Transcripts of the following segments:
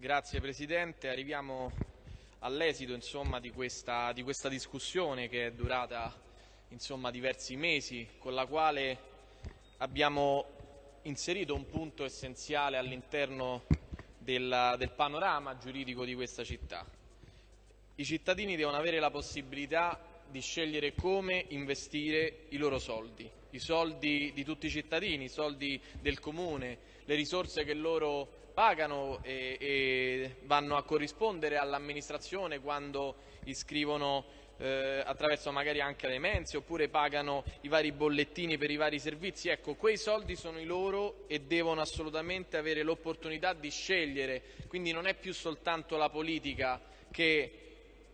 Grazie Presidente, arriviamo all'esito di questa, di questa discussione che è durata insomma, diversi mesi, con la quale abbiamo inserito un punto essenziale all'interno del, del panorama giuridico di questa città. I cittadini devono avere la possibilità di scegliere come investire i loro soldi, i soldi di tutti i cittadini, i soldi del comune, le risorse che loro pagano e, e vanno a corrispondere all'amministrazione quando iscrivono eh, attraverso magari anche le mense oppure pagano i vari bollettini per i vari servizi. Ecco, quei soldi sono i loro e devono assolutamente avere l'opportunità di scegliere, quindi non è più soltanto la politica che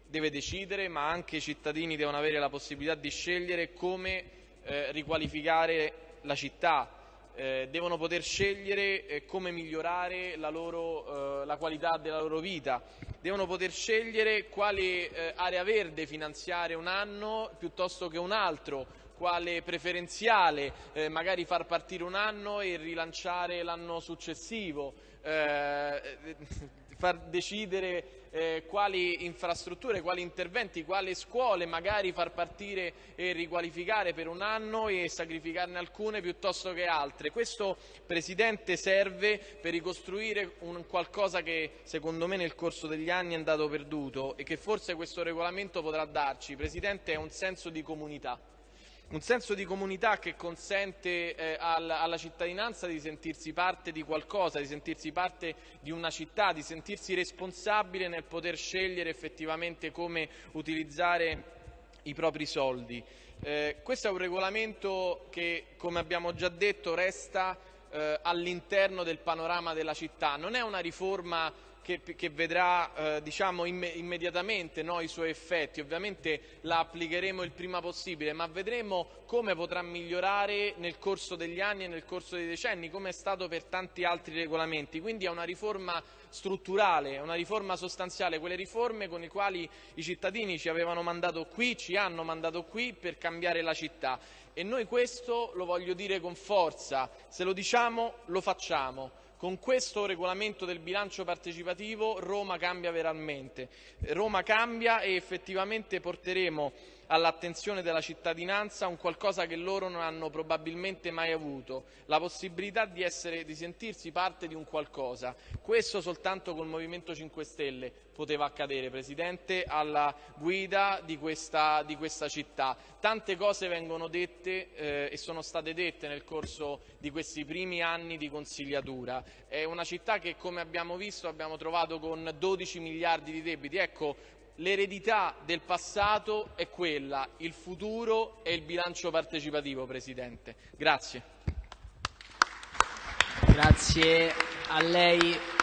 deve decidere, ma anche i cittadini devono avere la possibilità di scegliere come eh, riqualificare la città, eh, devono poter scegliere eh, come migliorare la, loro, eh, la, qualità della loro vita, devono poter scegliere quale eh, area verde finanziare un anno piuttosto che un altro, quale preferenziale eh, magari far partire un anno e rilanciare l'anno successivo, eh, far decidere eh, quali infrastrutture, quali interventi, quali scuole magari far partire e riqualificare per un anno e sacrificarne alcune piuttosto che altre. Questo Presidente serve per ricostruire un qualcosa che secondo me nel corso degli anni è andato perduto e che forse questo regolamento potrà darci. Presidente è un senso di comunità un senso di comunità che consente eh, alla, alla, cittadinanza di sentirsi parte di qualcosa, di sentirsi parte di una città, di sentirsi responsabile nel poter scegliere effettivamente come utilizzare i propri soldi. Eh, questo è un regolamento che, come abbiamo già detto, resta eh, all'interno del panorama della città. Non è una riforma che, che vedrà eh, diciamo, imme, immediatamente no, i suoi effetti. Ovviamente la applicheremo il prima possibile, ma vedremo come potrà migliorare nel corso degli anni e nel corso dei decenni, come è stato per tanti altri regolamenti. Quindi è una riforma strutturale, una riforma sostanziale, quelle riforme con le quali i cittadini ci avevano mandato qui, ci hanno mandato qui per cambiare la città. E noi questo lo voglio dire con forza, se lo diciamo lo facciamo. Con questo regolamento del bilancio partecipativo Roma cambia veramente. Roma cambia e effettivamente porteremo all'attenzione della cittadinanza un qualcosa che loro non hanno probabilmente mai avuto, la possibilità di, essere, di sentirsi parte di un qualcosa. Questo soltanto col Movimento 5 Stelle poteva accadere, Presidente, alla guida di questa, di questa città. Tante cose vengono dette eh, e sono state dette nel corso di questi primi anni di consigliatura. È una città che, come abbiamo visto, abbiamo trovato con 12 miliardi di debiti. Ecco, L'eredità del passato è quella, il futuro è il bilancio partecipativo, Presidente. Grazie. Grazie a lei.